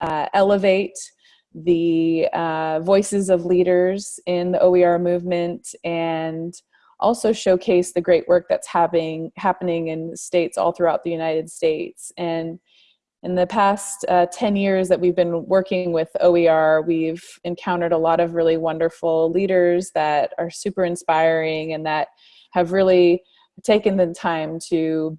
uh, elevate the uh, voices of leaders in the OER movement and also showcase the great work that's having, happening in states all throughout the United States. And in the past uh, 10 years that we've been working with OER, we've encountered a lot of really wonderful leaders that are super inspiring and that have really taken the time to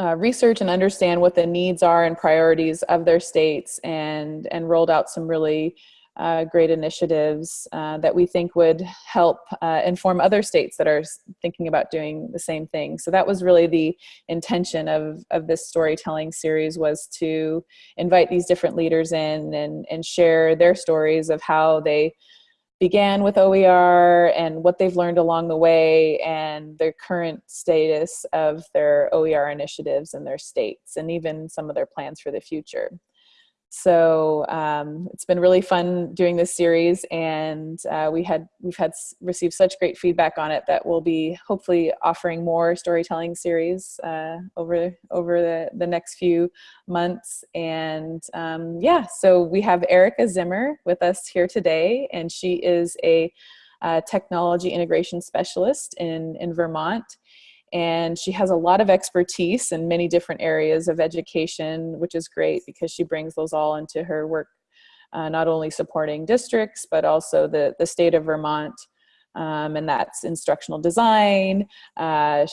uh, research and understand what the needs are and priorities of their states and, and rolled out some really uh, great initiatives uh, that we think would help uh, inform other states that are thinking about doing the same thing. So that was really the intention of, of this storytelling series was to invite these different leaders in and, and share their stories of how they began with OER and what they've learned along the way and their current status of their OER initiatives in their states and even some of their plans for the future. So um, it's been really fun doing this series, and uh, we had we've had received such great feedback on it that we'll be hopefully offering more storytelling series uh, over over the the next few months. And um, yeah, so we have Erica Zimmer with us here today, and she is a uh, technology integration specialist in in Vermont and she has a lot of expertise in many different areas of education, which is great because she brings those all into her work, uh, not only supporting districts, but also the, the state of Vermont. Um, and that's instructional design, uh,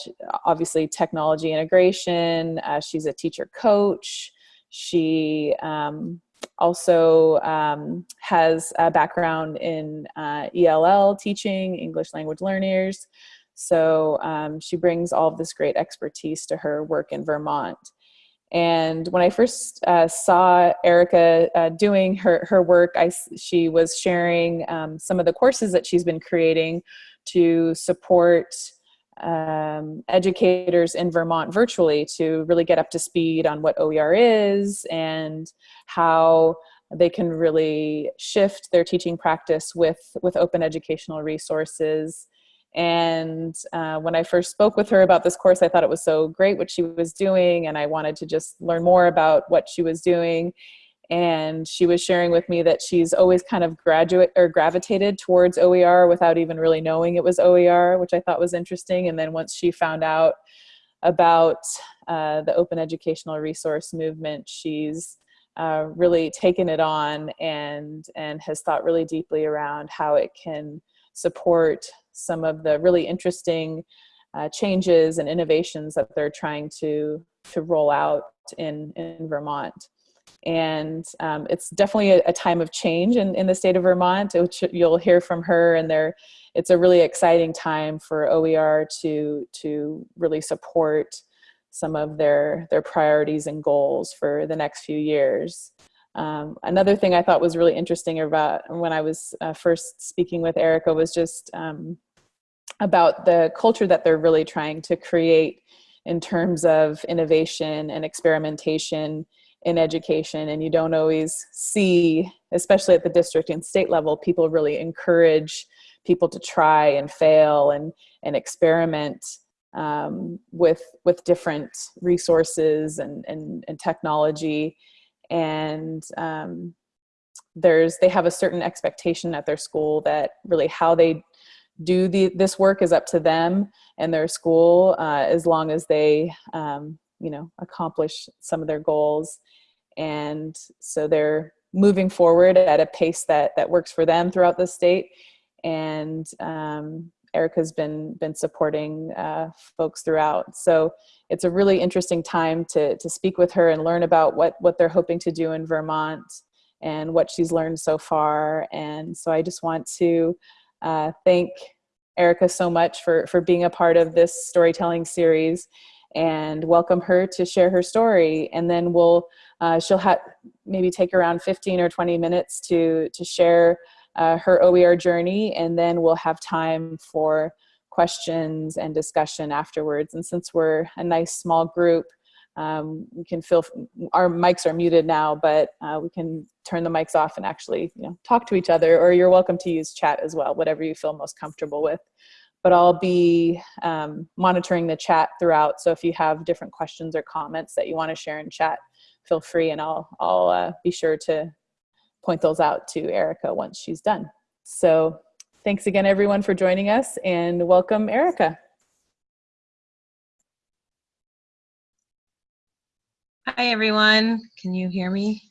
obviously technology integration. Uh, she's a teacher coach. She um, also um, has a background in uh, ELL teaching, English language learners. So um, she brings all of this great expertise to her work in Vermont. And when I first uh, saw Erica uh, doing her, her work, I, she was sharing um, some of the courses that she's been creating to support um, educators in Vermont virtually to really get up to speed on what OER is and how they can really shift their teaching practice with, with open educational resources and uh, when I first spoke with her about this course, I thought it was so great what she was doing, and I wanted to just learn more about what she was doing. And she was sharing with me that she's always kind of graduate or gravitated towards OER without even really knowing it was OER, which I thought was interesting. And then once she found out about uh, the open educational resource movement, she's uh, really taken it on and and has thought really deeply around how it can support some of the really interesting uh, changes and innovations that they're trying to to roll out in in Vermont. And um, it's definitely a, a, time of change in, in the state of Vermont, which you'll hear from her. And there, it's a really exciting time for OER to to really support some of their their priorities and goals for the next few years. Um, another thing I thought was really interesting about when I was uh, first speaking with Erica was just um, about the culture that they're really trying to create in terms of innovation and experimentation in education. And you don't always see, especially at the district and state level, people really encourage people to try and fail and, and experiment um, with, with different resources and, and, and technology and um, there's they have a certain expectation at their school that really how they do the this work is up to them and their school uh, as long as they um, you know accomplish some of their goals and so they're moving forward at a pace that that works for them throughout the state and um, Erica's been been supporting uh, folks throughout. So it's a really interesting time to to speak with her and learn about what what they're hoping to do in Vermont and what she's learned so far. And so I just want to uh, thank Erica so much for for being a part of this storytelling series and welcome her to share her story. And then we'll uh, she'll have maybe take around 15 or 20 minutes to to share uh, her OER journey, and then we'll have time for questions and discussion afterwards. And since we're a nice small group, um, we can feel, our mics are muted now, but uh, we can turn the mics off and actually you know, talk to each other, or you're welcome to use chat as well, whatever you feel most comfortable with. But I'll be um, monitoring the chat throughout, so if you have different questions or comments that you wanna share in chat, feel free and I'll, I'll uh, be sure to point those out to Erica once she's done. So thanks again, everyone, for joining us and welcome, Erica. Hi, everyone. Can you hear me?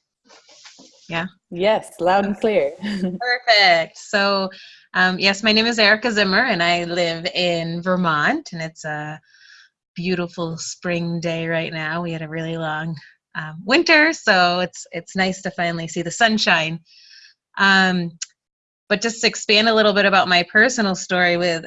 Yeah. Yes, loud and clear. Perfect. So, um, yes, my name is Erica Zimmer, and I live in Vermont, and it's a beautiful spring day right now. We had a really long um, winter, so it's it's nice to finally see the sunshine. Um, but just to expand a little bit about my personal story with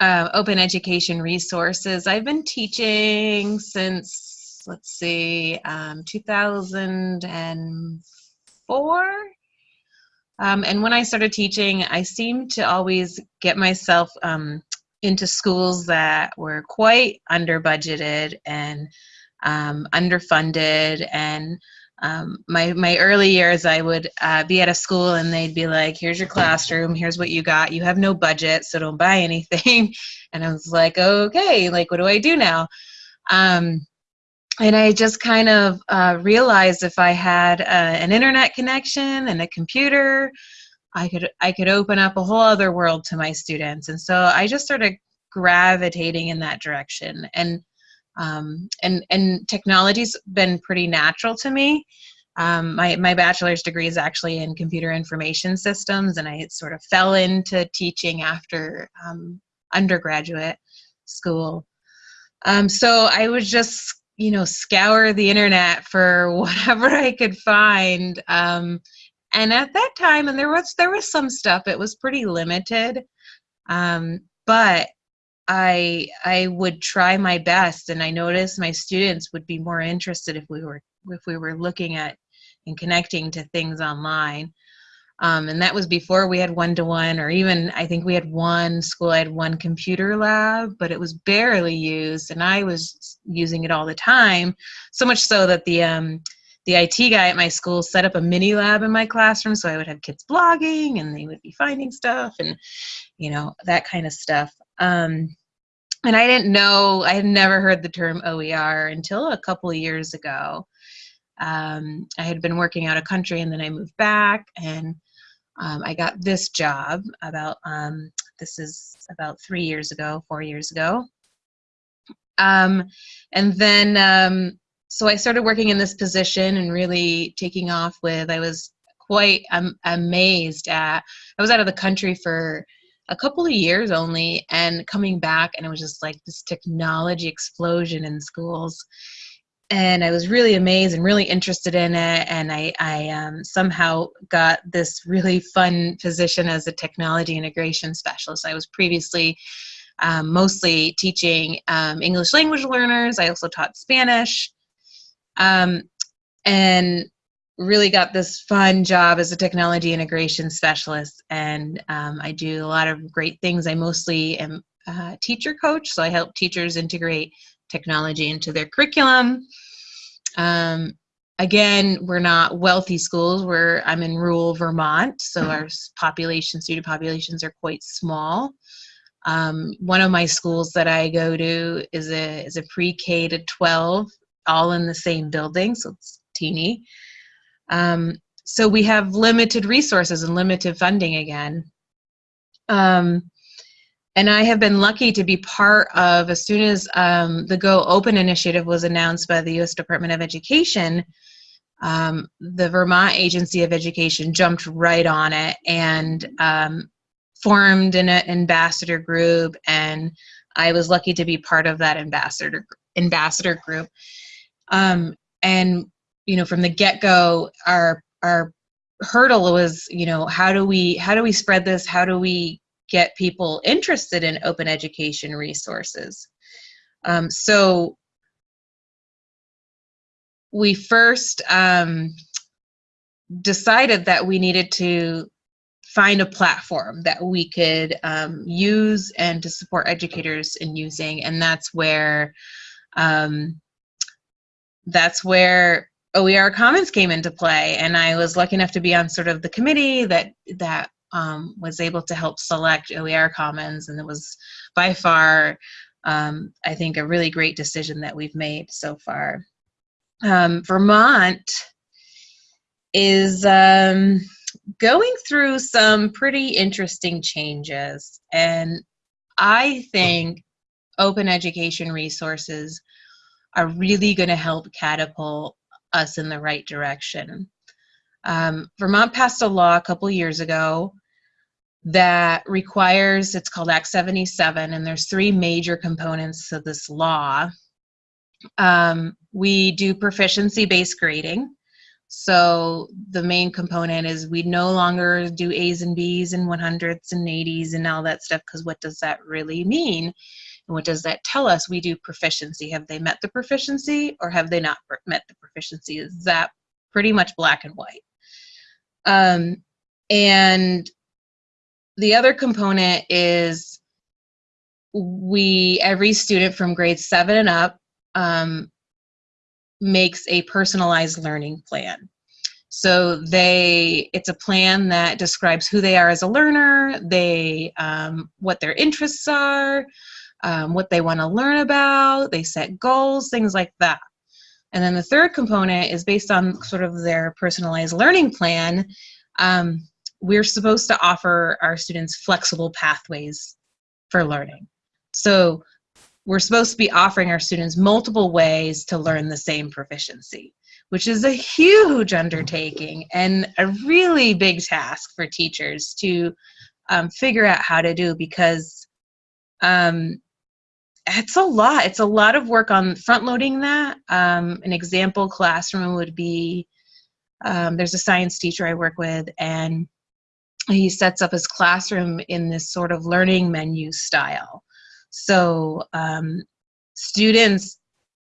uh, open education resources, I've been teaching since let's see, um, 2004. Um, and when I started teaching, I seemed to always get myself um, into schools that were quite under budgeted and um, underfunded and um, my my early years I would uh, be at a school and they'd be like here's your classroom here's what you got you have no budget so don't buy anything. And I was like okay like what do I do now? Um, and I just kind of uh, realized if I had uh, an internet connection and a computer I could I could open up a whole other world to my students. And so I just started gravitating in that direction. And um, and and technology's been pretty natural to me. Um, my my bachelor's degree is actually in computer information systems, and I sort of fell into teaching after um, undergraduate school. Um, so I would just you know scour the internet for whatever I could find. Um, and at that time, and there was there was some stuff. It was pretty limited, um, but I I would try my best, and I noticed my students would be more interested if we were if we were looking at and connecting to things online. Um, and that was before we had one to one, or even I think we had one school I had one computer lab, but it was barely used, and I was using it all the time. So much so that the um, the IT guy at my school set up a mini lab in my classroom, so I would have kids blogging, and they would be finding stuff, and you know that kind of stuff. Um, and I didn't know, I had never heard the term OER until a couple of years ago. Um, I had been working out of country and then I moved back and um, I got this job about, um, this is about three years ago, four years ago. Um, and then, um, so I started working in this position and really taking off with, I was quite amazed at, I was out of the country for a couple of years only and coming back and it was just like this technology explosion in schools and I was really amazed and really interested in it. And I, I um, somehow got this really fun position as a technology integration specialist. I was previously um, mostly teaching um, English language learners. I also taught Spanish. Um, and really got this fun job as a technology integration specialist and um, I do a lot of great things. I mostly am a teacher coach, so I help teachers integrate technology into their curriculum. Um, again, we're not wealthy schools. We're, I'm in rural Vermont, so mm-hmm. our population, student populations are quite small. Um, one of my schools that I go to is a, is a pre-K to 12, all in the same building, so it's teeny. Um, so we have limited resources and limited funding again. Um, and I have been lucky to be part of, as soon as um, the Go Open initiative was announced by the U.S. Department of Education, um, the Vermont Agency of Education jumped right on it and um, formed an ambassador group. And I was lucky to be part of that ambassador ambassador group. Um, and you know from the get-go our our hurdle was you know how do we how do we spread this? How do we get people interested in open education resources? Um, so we first um, decided that we needed to find a platform that we could um, use and to support educators in using and that's where um, that's where OER Commons came into play, and I was lucky enough to be on sort of the committee that that um, was able to help select OER Commons, and it was by far, um, I think, a really great decision that we've made so far. um, Vermont is um, going through some pretty interesting changes. And I think open education resources are really going to help catapult us in the right direction. Um, Vermont passed a law a couple years ago that requires, it's called Act 77, and there's three major components to this law. Um, we do proficiency-based grading. So the main component is we no longer do A's and B's and 100s and 80s and all that stuff because what does that really mean? And what does that tell us? We do proficiency. Have they met the proficiency or have they not met the proficiency? Is that pretty much black and white? Um, and the other component is we, every student from grade seven and up um, makes a personalized learning plan. So they, it's a plan that describes who they are as a learner, they, um, what their interests are, um, what they want to learn about, they set goals, things like that. And then the third component is based on sort of their personalized learning plan. Um, we're supposed to offer our students flexible pathways for learning. So we're supposed to be offering our students multiple ways to learn the same proficiency, which is a huge undertaking and a really big task for teachers to um, figure out how to do because um, it's a lot. It's a lot of work on front loading that. Um, an example classroom would be um, there's a science teacher I work with, and he sets up his classroom in this sort of learning menu style. So um, students,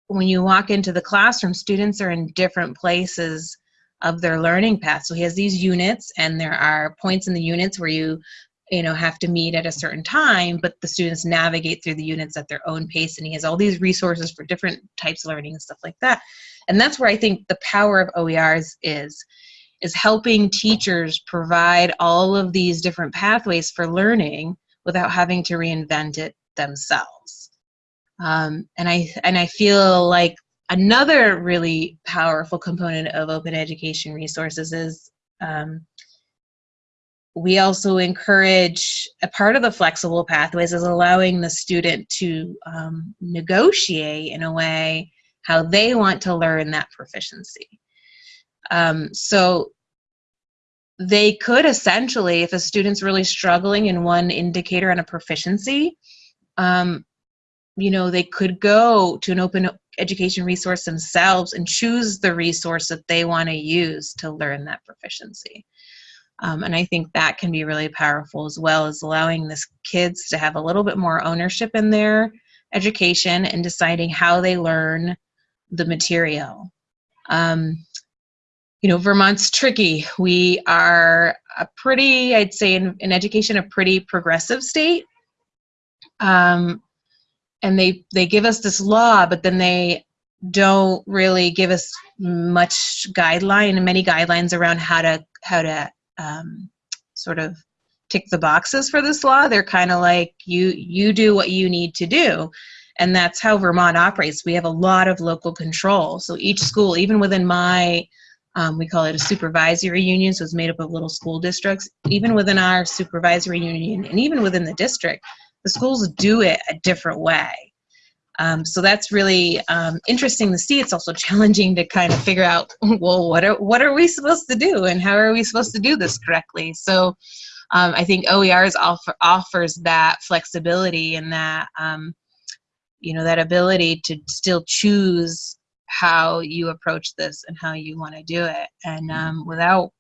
when you walk into the classroom, students are in different places of their learning path. So he has these units, and there are points in the units where you you know have to meet at a certain time but the students navigate through the units at their own pace and he has all these resources for different types of learning and stuff like that. And that's where i think the power of oers is is helping teachers provide all of these different pathways for learning without having to reinvent it themselves. Um, and i and i feel like another really powerful component of open education resources is um, we also encourage a part of the flexible pathways is allowing the student to um, negotiate in a way how they want to learn that proficiency. Um, so they could essentially, if a student's really struggling in one indicator on a proficiency, um, you know, they could go to an open education resource themselves and choose the resource that they want to use to learn that proficiency. Um, and I think that can be really powerful as well as allowing this kids to have a little bit more ownership in their education and deciding how they learn the material. Um, you know, Vermont's tricky. We are a pretty, I'd say in, in education, a pretty progressive state. Um, and they, they give us this law, but then they don't really give us much guideline and many guidelines around how to, how to um, sort of tick the boxes for this law. They're kind of like you you do what you need to do. And that's how Vermont operates. We have a lot of local control. So each school, even within my, um, we call it a supervisory union, so it's made up of little school districts. Even within our supervisory union, and even within the district, the schools do it a different way. Um, so that's really um, interesting to see. It's also challenging to kind of figure out, well, what are, what are we supposed to do and how are we supposed to do this correctly? So um, I think OERs offer, offers that flexibility and that, um, you know, that ability to still choose how you approach this and how you want to do it and um, without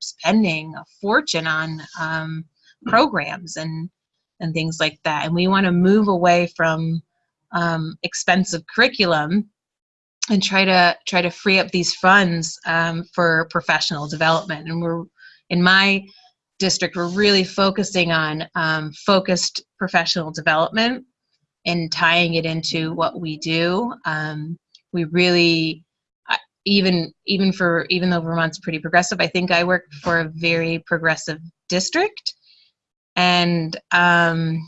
spending a fortune on um, programs and, and things like that. And we want to move away from um, expensive curriculum and try to try to free up these funds um, for professional development. And we're in my district, we're really focusing on um, focused professional development and tying it into what we do. Um, we really even even for even though Vermont's pretty progressive, I think I work for a very progressive district, and um,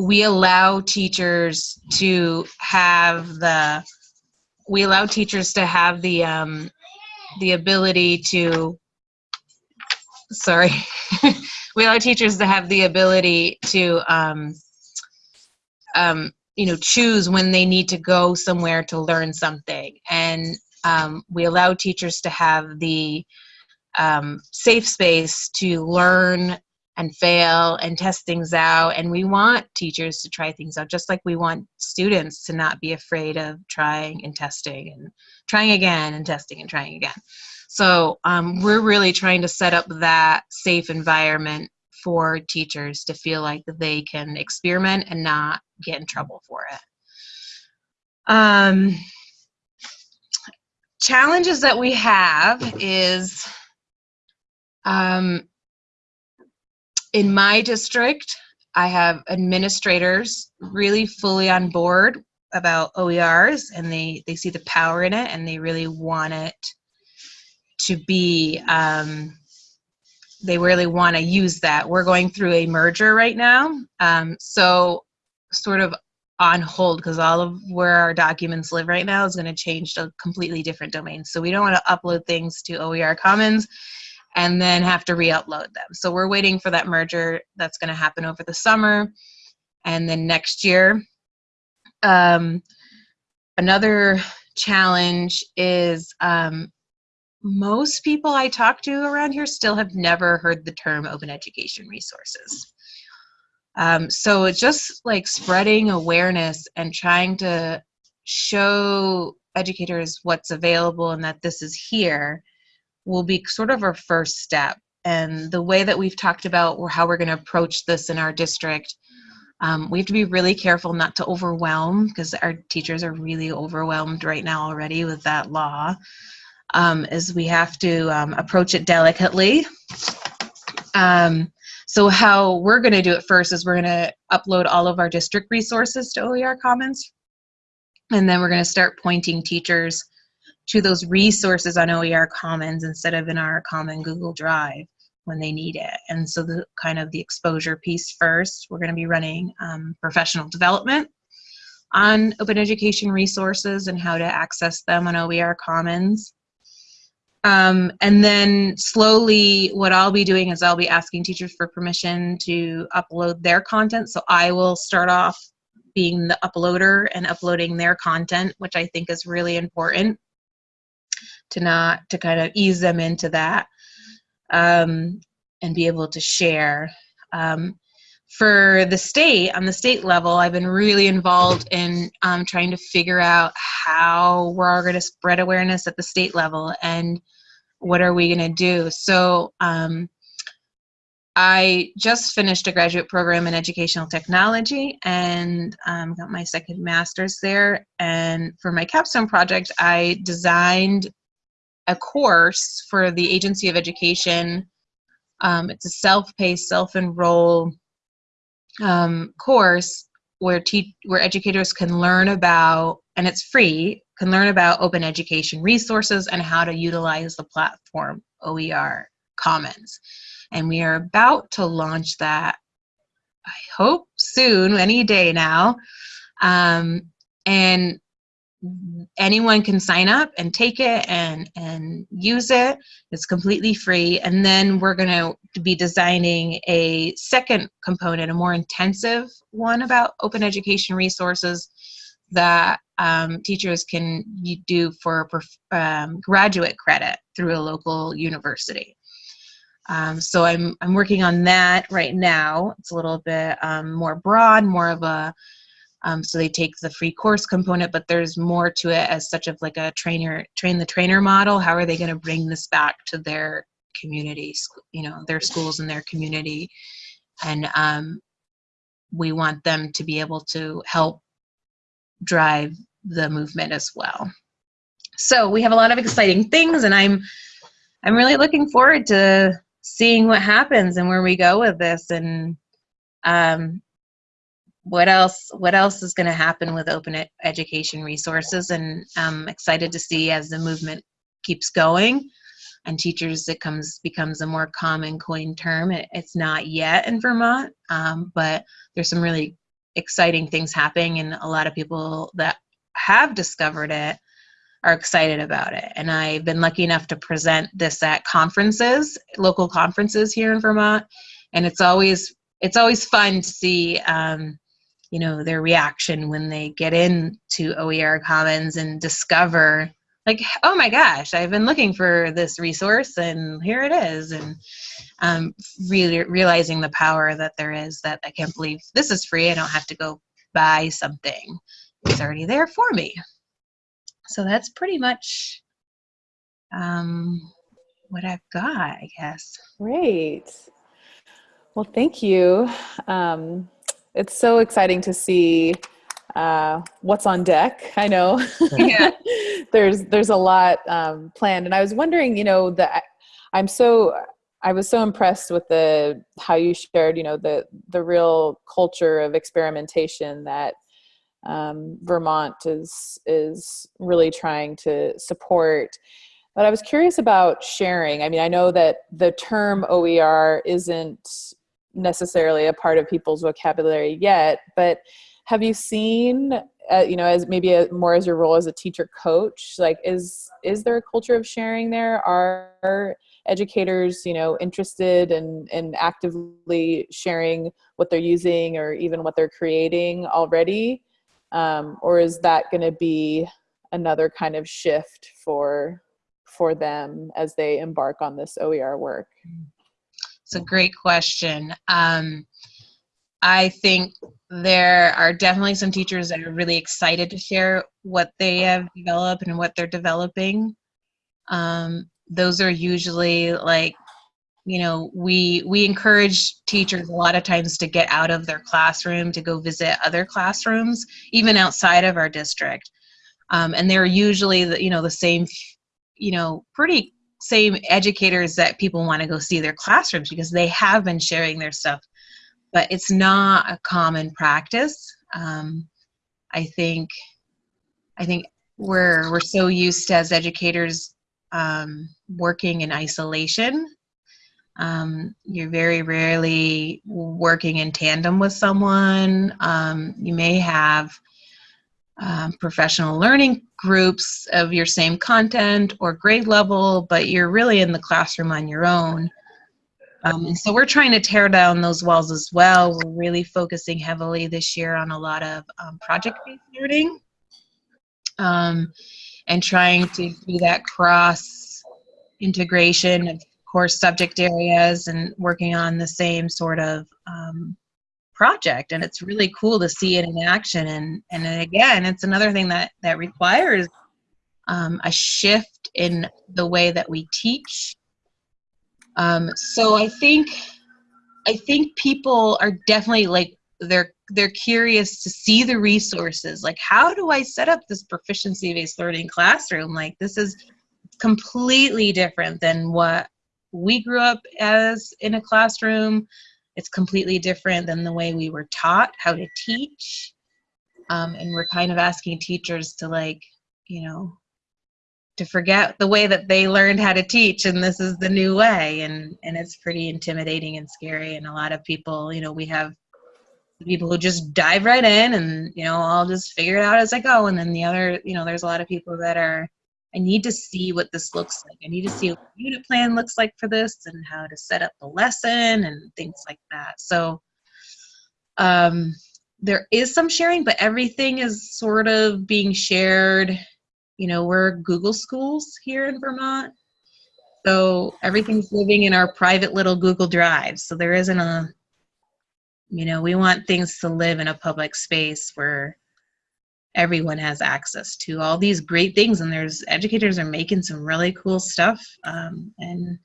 we allow teachers to have the we allow teachers to have the um, the ability to sorry we allow teachers to have the ability to um, um, you know choose when they need to go somewhere to learn something. And um, we allow teachers to have the um, safe space to learn and fail and test things out. And we want teachers to try things out just like we want students to not be afraid of trying and testing and trying again and testing and trying again. So um, we're really trying to set up that safe environment for teachers to feel like they can experiment and not get in trouble for it. Um, challenges that we have is um, in my district, I have administrators really fully on board about OERs and they, they see the power in it and they really want it to be, um, they really want to use that. We're going through a merger right now. Um, so sort of on hold because all of where our documents live right now is going to change to completely different domain. So we don't want to upload things to OER Commons and then have to re-upload them. So we're waiting for that merger that's going to happen over the summer and then next year. Um, another challenge is um, most people I talk to around here still have never heard the term open education resources. Um, so it's just like spreading awareness and trying to show educators what's available and that this is here will be sort of our first step. And the way that we've talked about how we're going to approach this in our district, um, we have to be really careful not to overwhelm because our teachers are really overwhelmed right now already with that law. Um, is we have to um, approach it delicately. Um, so how we're going to do it first is we're going to upload all of our district resources to OER Commons. And then we're going to start pointing teachers to those resources on OER Commons instead of in our common Google Drive when they need it. And so the kind of the exposure piece first, we're going to be running um, professional development on open education resources and how to access them on OER Commons. Um, and then slowly what I'll be doing is I'll be asking teachers for permission to upload their content. So I will start off being the uploader and uploading their content, which I think is really important to not to kind of ease them into that um, and be able to share. Um, for the state, on the state level, I've been really involved in um, trying to figure out how we're all going to spread awareness at the state level and what are we going to do. So um, I just finished a graduate program in educational technology and um, got my second master's there. And for my capstone project, I designed a course for the Agency of Education. Um, it's a self-paced, self-enroll um, course where where educators can learn about, and it's free, can learn about open education resources and how to utilize the platform OER Commons. And we are about to launch that, I hope soon, any day now. Um, and anyone can sign up and take it and and use it. It's completely free. And then we're going to be designing a second component a more intensive one about open education resources that um, teachers can do for um, graduate credit through a local university. Um, so I'm, I'm working on that right now. It's a little bit um, more broad more of a um, so they take the free course component, but there's more to it as such of like a trainer, train the trainer model. How are they going to bring this back to their communities, you know, their schools and their community? And um, we want them to be able to help drive the movement as well. So we have a lot of exciting things and I'm, I'm really looking forward to seeing what happens and where we go with this. And um, what else what else is going to happen with open ed education resources and i'm excited to see as the movement keeps going and teachers it comes becomes a more common coin term it, it's not yet in vermont um, but there's some really exciting things happening and a lot of people that have discovered it are excited about it. And I've been lucky enough to present this at conferences, local conferences here in Vermont. And it's always it's always fun to see um, you know their reaction when they get into OER Commons and discover like oh my gosh I've been looking for this resource and here it is. And um, really realizing the power that there is that I can't believe this is free. I don't have to go buy something. It's already there for me. So that's pretty much um, what I've got I guess. Great. Well thank you. Um, it's so exciting to see uh, what's on deck. I know yeah. there's there's a lot um, planned, and I was wondering, you know, that I'm so I was so impressed with the how you shared, you know, the the real culture of experimentation that um, Vermont is is really trying to support. But I was curious about sharing. I mean, I know that the term OER isn't necessarily a part of people's vocabulary yet but have you seen uh, you know as maybe a, more as your role as a teacher coach like is is there a culture of sharing there are educators you know interested in in actively sharing what they're using or even what they're creating already um, or is that going to be another kind of shift for for them as they embark on this OER work? It's a great question. Um, I think there are definitely some teachers that are really excited to share what they have developed and what they're developing. Um, those are usually like, you know, we we encourage teachers a lot of times to get out of their classroom to go visit other classrooms, even outside of our district. Um, and they're usually the, you know the same, you know, pretty same educators that people want to go see their classrooms because they have been sharing their stuff. But it's not a common practice. Um, i think i think we're we're so used to as educators um, working in isolation. Um, you're very rarely working in tandem with someone. Um, you may have um, professional learning groups of your same content or grade level, but you're really in the classroom on your own. Um, and so we're trying to tear down those walls as well. We're really focusing heavily this year on a lot of um, project-based learning um, and trying to do that cross integration of course subject areas and working on the same sort of um, project and it's really cool to see it in action. And and again it's another thing that that requires um, a shift in the way that we teach. Um, so i think i think people are definitely like they're they're curious to see the resources. Like how do i set up this proficiency based learning classroom? Like this is completely different than what we grew up as in a classroom it's completely different than the way we were taught how to teach. Um, and we're kind of asking teachers to like, you know, to forget the way that they learned how to teach and this is the new way. And and it's pretty intimidating and scary. And a lot of people you know we have people who just dive right in and you know i'll just figure it out as i go. And then the other you know there's a lot of people that are I need to see what this looks like. I need to see what the unit plan looks like for this and how to set up the lesson and things like that. So um, there is some sharing, but everything is sort of being shared. You know, we're Google schools here in Vermont. So everything's living in our private little Google Drive. So there isn't a, you know, we want things to live in a public space where everyone has access to all these great things and there's educators are making some really cool stuff um, and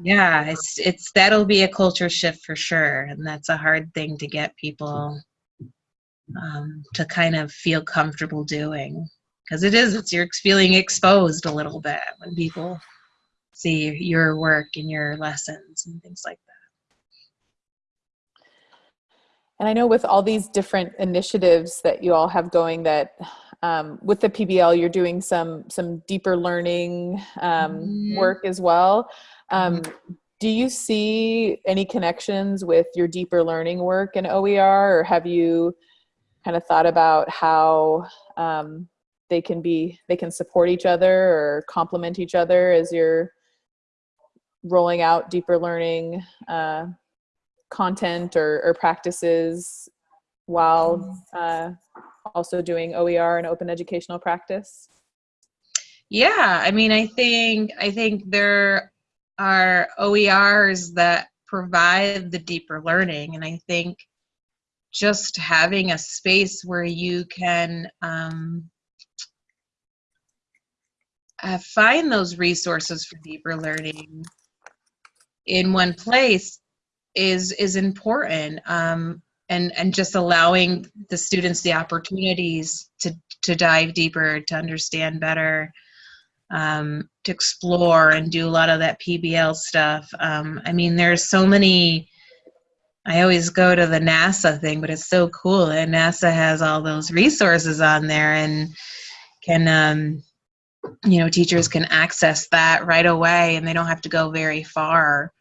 yeah it's it's that'll be a culture shift for sure and that's a hard thing to get people um, to kind of feel comfortable doing because it is it's you're feeling exposed a little bit when people see your work and your lessons and things like that and I know with all these different initiatives that you all have going that um, with the PBL, you're doing some some deeper learning um, mm. work as well. Um, mm-hmm. do you see any connections with your deeper learning work in OER or have you kind of thought about how um, they can be they can support each other or complement each other as you're rolling out deeper learning uh, content or, or practices while uh, also doing OER and open educational practice? Yeah, I mean, I think I think there are OERs that provide the deeper learning, and I think just having a space where you can um, uh, find those resources for deeper learning in one place is is important um, and and just allowing the students the opportunities to to dive deeper to understand better um, to explore and do a lot of that PBL stuff. Um, I mean there's so many I always go to the NASA thing but it's so cool and NASA has all those resources on there and can um, you know teachers can access that right away and they don't have to go very far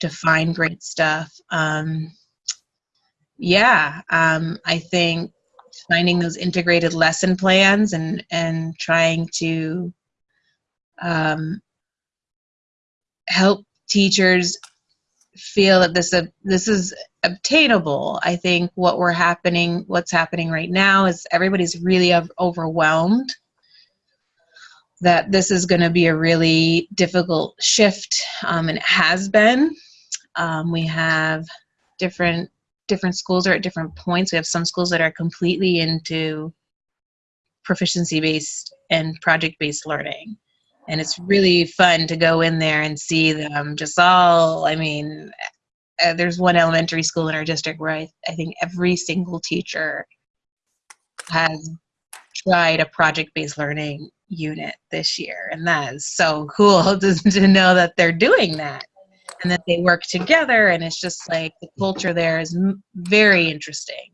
to find great stuff. Um, yeah, um, I think finding those integrated lesson plans and and trying to um, help teachers feel that this uh, this is obtainable. I think what we're happening, what's happening right now, is everybody's really overwhelmed. That this is going to be a really difficult shift, um, and it has been. Um, we have different different schools are at different points. We have some schools that are completely into proficiency based and project based learning. And it's really fun to go in there and see them just all, I mean, uh, there's one elementary school in our district where I, I think every single teacher has tried a project based learning unit this year. And that is so cool to, to know that they're doing that and that they work together and it's just like the culture there is very interesting.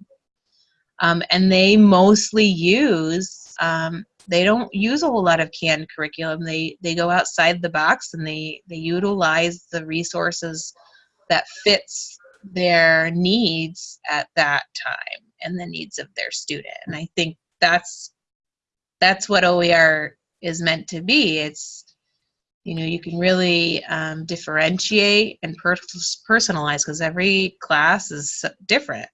Um, and they mostly use um, they don't use a whole lot of canned curriculum. They they go outside the box and they they utilize the resources that fits their needs at that time and the needs of their student. And i think that's that's what oer is meant to be. It's you know you can really um, differentiate and per- personalize because every class is different.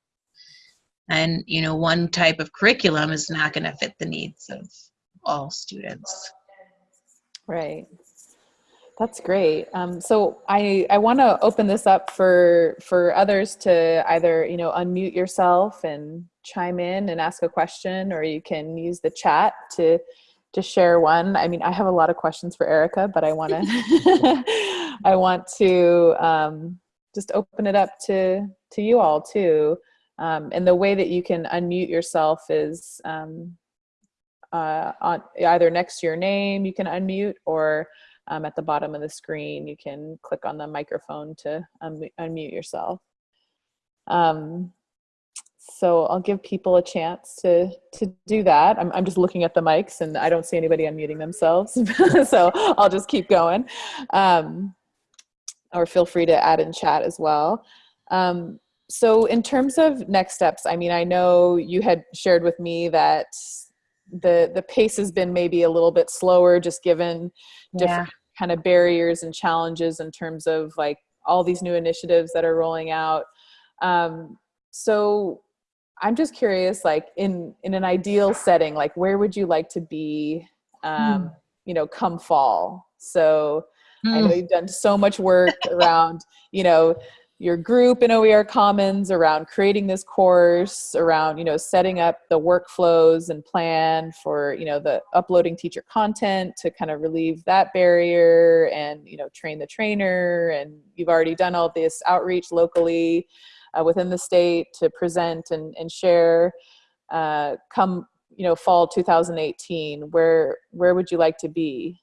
And you know one type of curriculum is not going to fit the needs of all students. Right. That's great. Um, so i i want to open this up for for others to either you know unmute yourself and chime in and ask a question or you can use the chat to to share one. I mean, I have a lot of questions for Erica, but I want to I want to um, just open it up to to you all too. Um, and the way that you can unmute yourself is um, uh, on either next to your name you can unmute or um, at the bottom of the screen you can click on the microphone to un unmute yourself. Um, so I'll give people a chance to to do that. I'm, I'm just looking at the mics and I don't see anybody unmuting themselves. so I'll just keep going. Um, or feel free to add in chat as well. Um, so in terms of next steps, I mean, I know you had shared with me that the the pace has been maybe a little bit slower just given different yeah. kind of barriers and challenges in terms of like all these new initiatives that are rolling out. Um, so I'm just curious, like in in an ideal setting, like where would you like to be, um, mm. you know, come fall? So mm. I know hmm. you've done so much work around, you know, your group in OER Commons, around creating this course, around you know setting up the workflows and plan for you know the uploading teacher content to kind of relieve that barrier and you know train the trainer. And you've already done all this outreach locally uh, within the state to present and, and share uh, come you know fall 2018 where where would you like to be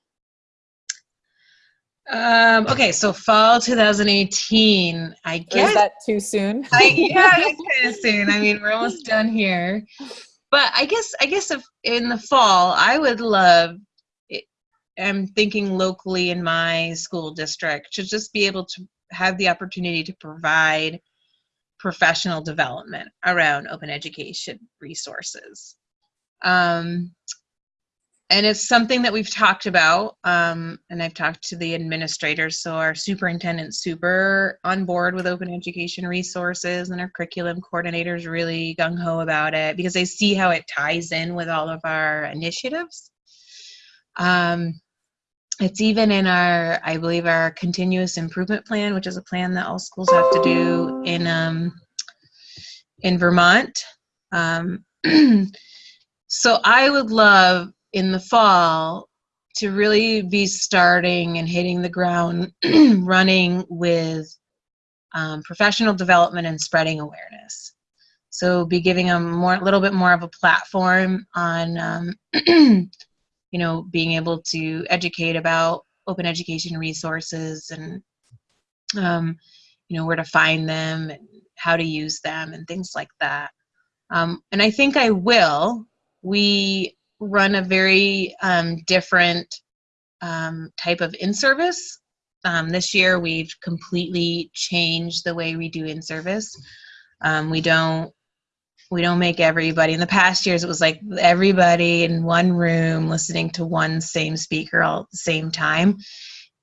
um, okay, so fall 2018. I guess or is that too soon. I, yeah, it's kind of soon. I mean, we're almost done here. But I guess I guess if in the fall, I would love. It, I'm thinking locally in my school district to just be able to have the opportunity to provide professional development around open education resources. Um, and it's something that we've talked about, um, and I've talked to the administrators. So our superintendent's super on board with open education resources, and our curriculum coordinators really gung ho about it because they see how it ties in with all of our initiatives. Um, it's even in our, I believe, our continuous improvement plan, which is a plan that all schools have to do in um, in Vermont. Um, so I would love in the fall to really be starting and hitting the ground running with um, professional development and spreading awareness. So be giving them more, a little bit more of a platform on, um, you know, being able to educate about open education resources and, um, you know, where to find them and how to use them and things like that. Um, and I think I will. We run a very um, different um, type of in-service. Um, this year we've completely changed the way we do in-service. Um, we don't we don't make everybody in the past years it was like everybody in one room listening to one same speaker all at the same time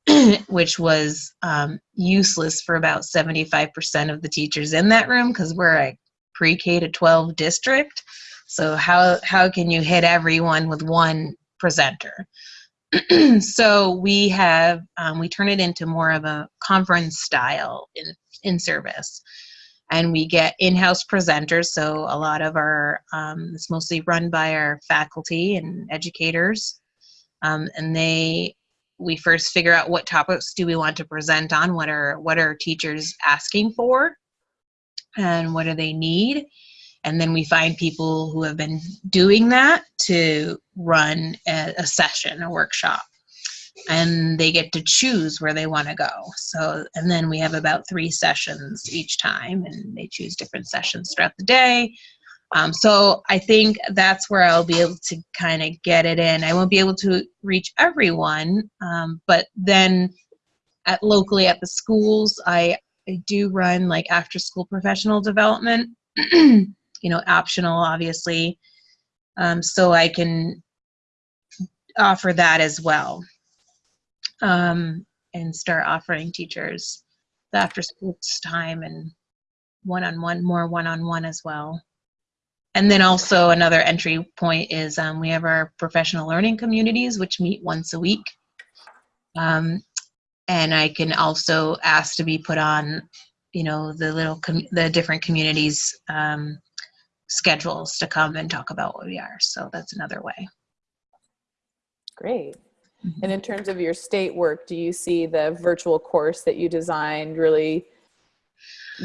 which was um, useless for about 75% of the teachers in that room because we're a pre-K to 12 district so how, how can you hit everyone with one presenter? so we have, um, we turn it into more of a conference style in, in service. And we get in-house presenters, so a lot of our, um, it's mostly run by our faculty and educators. Um, and they, we first figure out what topics do we want to present on, what are, what are teachers asking for, and what do they need and then we find people who have been doing that to run a, a session, a workshop. And they get to choose where they want to go. So, and then we have about three sessions each time, and they choose different sessions throughout the day. Um, so I think that's where I'll be able to kind of get it in. I won't be able to reach everyone, um, but then at locally at the schools, I, I do run like after school professional development. you know, optional, obviously. Um, so I can offer that as well um, and start offering teachers the after school time and one-on-one, -on -one, more one-on-one -on -one as well. And then also another entry point is um, we have our professional learning communities, which meet once a week. Um, and I can also ask to be put on, you know, the little, the different communities um, schedules to come and talk about what we are. So that's another way. Great. Mm-hmm. And in terms of your state work, do you see the virtual course that you designed really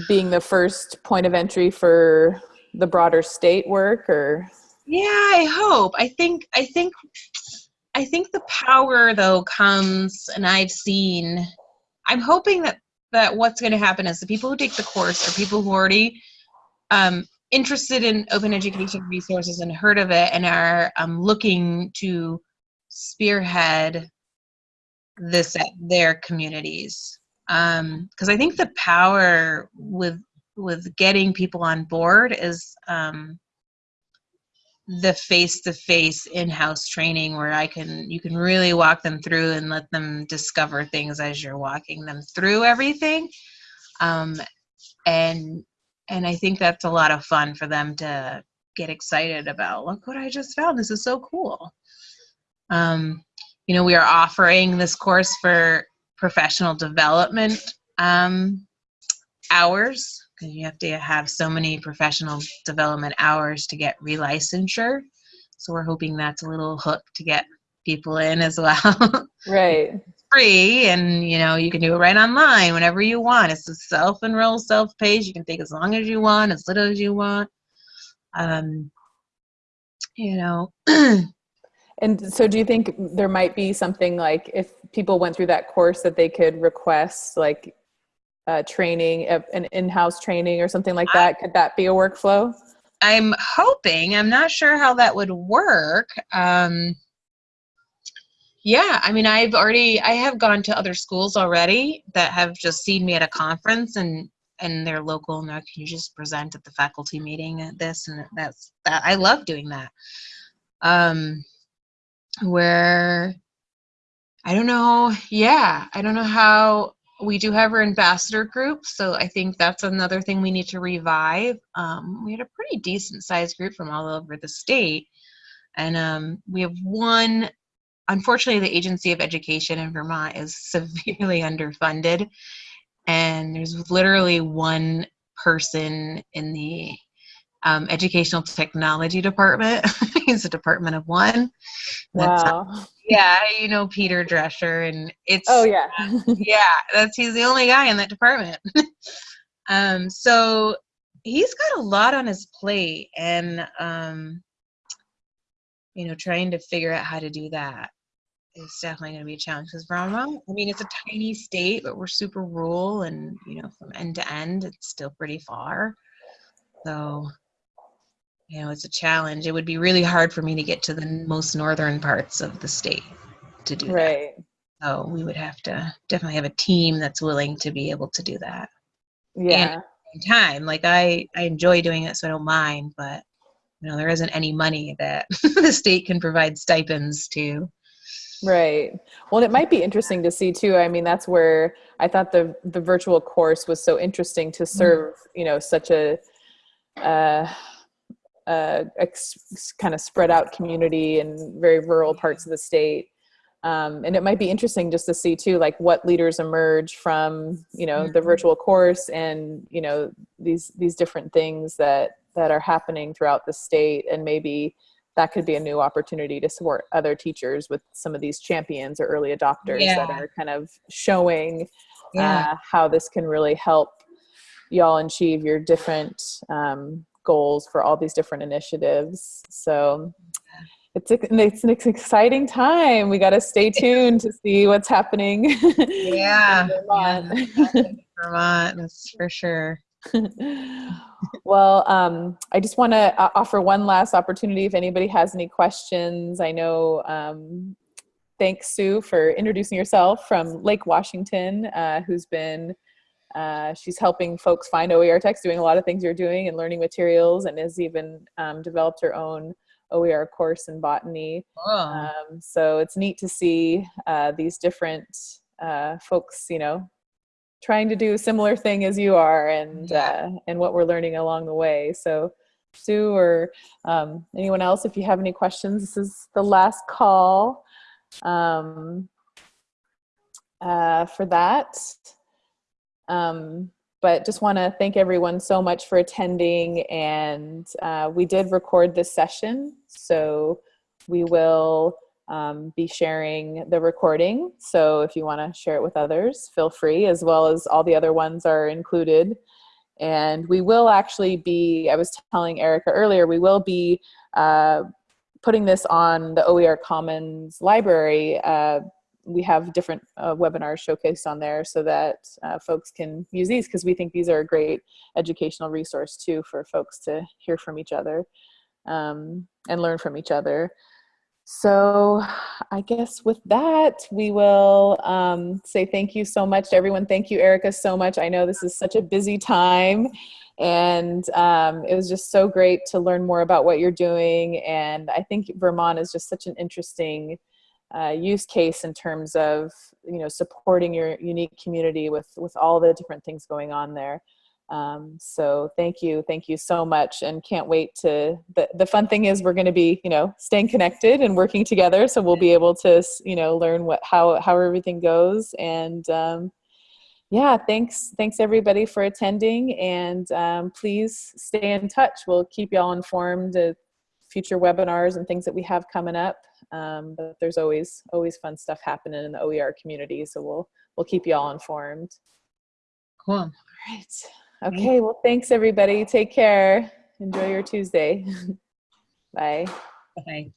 being the first point of entry for the broader state work or? Yeah, I hope. I think, I think, I think the power though comes and I've seen, I'm hoping that, that what's going to happen is the people who take the course are people who already um, interested in open education resources and heard of it and are um, looking to spearhead this at their communities because um, I think the power with with getting people on board is um, the face-to-face in-house training where I can you can really walk them through and let them discover things as you're walking them through everything um, and and I think that's a lot of fun for them to get excited about. Look what I just found. This is so cool. Um, you know, we are offering this course for professional development um, hours because you have to have so many professional development hours to get relicensure. So we're hoping that's a little hook to get people in as well. right free and you know you can do it right online whenever you want it's a self-enroll self-page you can take as long as you want as little as you want um you know and so do you think there might be something like if people went through that course that they could request like uh, training an in-house training or something like that could that be a workflow i'm hoping i'm not sure how that would work um yeah, I mean, I've already I have gone to other schools already that have just seen me at a conference and and they're local and they're, can you just present at the faculty meeting at this and that's that I love doing that. Um, where I don't know. Yeah, I don't know how we do have our ambassador group, so I think that's another thing we need to revive. Um, we had a pretty decent sized group from all over the state, and um, we have one. Unfortunately, the Agency of Education in Vermont is severely underfunded, and there's literally one person in the um, educational technology department. He's a department of one. That's, Wow. yeah, you know Peter Drescher, and it's Oh yeah. yeah, that's he's the only guy in that department. um, so he's got a lot on his plate, and um, you know, trying to figure out how to do that is definitely going to be a challenge because Vermont, I mean, it's a tiny state, but we're super rural, and you know, from end to end, it's still pretty far. So, you know, it's a challenge. It would be really hard for me to get to the most northern parts of the state to do that. right. So we would have to definitely have a team that's willing to be able to do that. Yeah. Time, like I, I enjoy doing it, so I don't mind. But you know, there isn't any money that the state can provide stipends to. Right. Well, it might be interesting to see too. I mean, that's where I thought the the virtual course was so interesting to serve, you know, such a uh, uh, ex- kind of spread out community in very rural parts of the state. Um, and it might be interesting just to see too, like what leaders emerge from, you know, the Mhm. virtual course and you know these these different things that that are happening throughout the state, and maybe that could be a new opportunity to support other teachers with some of these champions or early adopters that are kind of showing Yeah, uh, how this can really help y'all achieve your different um, goals for all these different initiatives. So it's, a, it's an exciting time. We got to stay tuned to see what's happening. yeah, Vermont. Vermont, that's for sure. well, um, I just want to uh, offer one last opportunity if anybody has any questions. I know, um, thanks, Sue, for introducing yourself from Lake Washington, uh, who's been, uh, she's helping folks find OER text, doing a lot of things you're doing and learning materials, and has even um, developed her own OER course in botany. Oh, Um, so it's neat to see uh, these different uh, folks, you know, trying to do a similar thing as you are, and Yeah. uh, and what we're learning along the way. So, Sue or um, anyone else, if you have any questions, this is the last call um, uh, for that. Um, but just want to thank everyone so much for attending. And uh, we did record this session, so we will um, be sharing the recording. So if you want to share it with others, feel free, as well as all the other ones are included. And we will actually be, I was telling Erica earlier, we will be uh, putting this on the OER Commons library. Uh, we have different uh, webinars showcased on there so that uh, folks can use these because we think these are a great educational resource too for folks to hear from each other um, and learn from each other. So I guess with that, we will um, say thank you so much to everyone. Thank you, Erica, so much. I know this is such a busy time and um, it was just so great to learn more about what you're doing. And I think Vermont is just such an interesting uh, use case in terms of, you know, supporting your unique community with, with all the different things going on there. Um, so thank you. Thank you so much. And can't wait to, the, the fun thing is we're going to be, you know, staying connected and working together. So we'll be able to, you know, learn what, how, how everything goes. And, um, yeah, thanks. Thanks everybody for attending and, um, please stay in touch. We'll keep y'all informed future webinars and things that we have coming up. Um, but there's always, always fun stuff happening in the OER community. So we'll, we'll keep y'all informed. cool. All right. Okay. Well, thanks everybody. Take care. Enjoy your Tuesday. Bye. Bye.